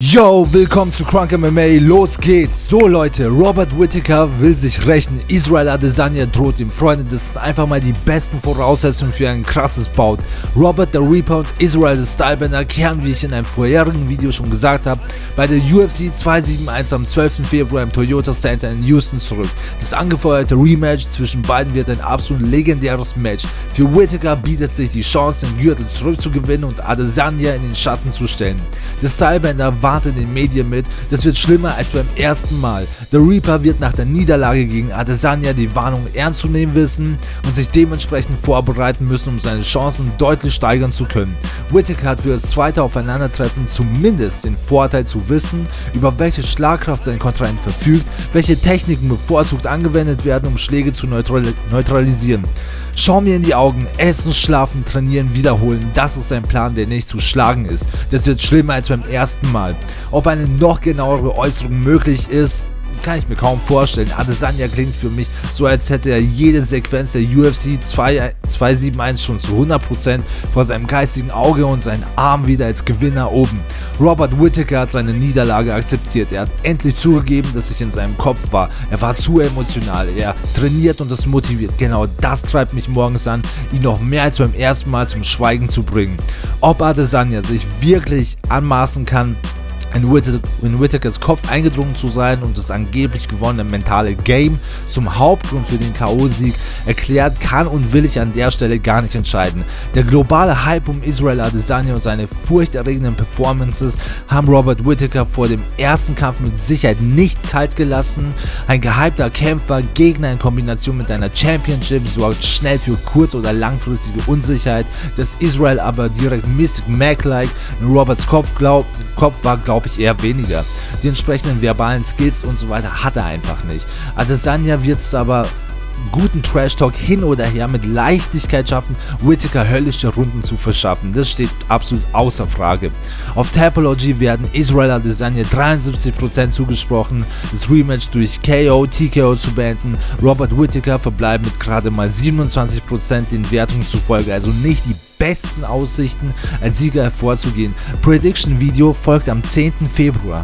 Yo, willkommen zu Crunk MMA, los geht's! So Leute, Robert Whittaker will sich rächen, Israel Adesanya droht ihm, Freunde, das sind einfach mal die besten Voraussetzungen für ein krasses Bout. Robert the Reaper und Israel the Stylebender kehren, wie ich in einem vorherigen Video schon gesagt habe, bei der UFC 271 am 12. Februar im Toyota Center in Houston zurück. Das angefeuerte Rematch zwischen beiden wird ein absolut legendäres Match. Für Whittaker bietet sich die Chance, den Gürtel zurückzugewinnen und Adesanya in den Schatten zu stellen. Der Stylebender war warnt in den Medien mit, das wird schlimmer als beim ersten Mal. Der Reaper wird nach der Niederlage gegen Adesanya die Warnung ernst zu nehmen wissen und sich dementsprechend vorbereiten müssen, um seine Chancen deutlich steigern zu können. Whittaker hat für das zweite Aufeinandertreffen zumindest den Vorteil zu wissen, über welche Schlagkraft sein Kontrahent verfügt, welche Techniken bevorzugt angewendet werden, um Schläge zu neutralisieren. Schau mir in die Augen, essen, schlafen, trainieren, wiederholen, das ist ein Plan, der nicht zu schlagen ist. Das wird schlimmer als beim ersten Mal. Ob eine noch genauere Äußerung möglich ist, kann ich mir kaum vorstellen. Adesanya klingt für mich so, als hätte er jede Sequenz der UFC 271 schon zu 100% vor seinem geistigen Auge und seinen Arm wieder als Gewinner oben. Robert Whittaker hat seine Niederlage akzeptiert. Er hat endlich zugegeben, dass ich in seinem Kopf war. Er war zu emotional. Er trainiert und es motiviert. Genau das treibt mich morgens an, ihn noch mehr als beim ersten Mal zum Schweigen zu bringen. Ob Adesanya sich wirklich anmaßen kann, in, Whittakers Kopf eingedrungen zu sein und das angeblich gewonnene mentale Game zum Hauptgrund für den K.O.-Sieg erklärt, kann und will ich an der Stelle gar nicht entscheiden. Der globale Hype um Israel Adesanya und seine furchterregenden Performances haben Robert Whittaker vor dem ersten Kampf mit Sicherheit nicht kalt gelassen. Ein gehypter Kämpfer, Gegner in Kombination mit einer Championship sorgt schnell für kurz- oder langfristige Unsicherheit, dass Israel aber direkt Mystic Mac-like in Roberts Kopf, glaub, Kopf war, glaubt glaube ich eher weniger. Die entsprechenden verbalen Skills und so weiter hat er einfach nicht. Adesanya wird es aber guten Trash-Talk hin oder her mit Leichtigkeit schaffen, Whittaker höllische Runden zu verschaffen. Das steht absolut außer Frage. Auf Tapology werden Israel Adesanya 73% zugesprochen, das Rematch durch KO, TKO zu beenden. Robert Whittaker verbleibt mit gerade mal 27% den Wertungen zufolge, also nicht die besten Aussichten als Sieger hervorzugehen. Prediction Video folgt am 10. Februar.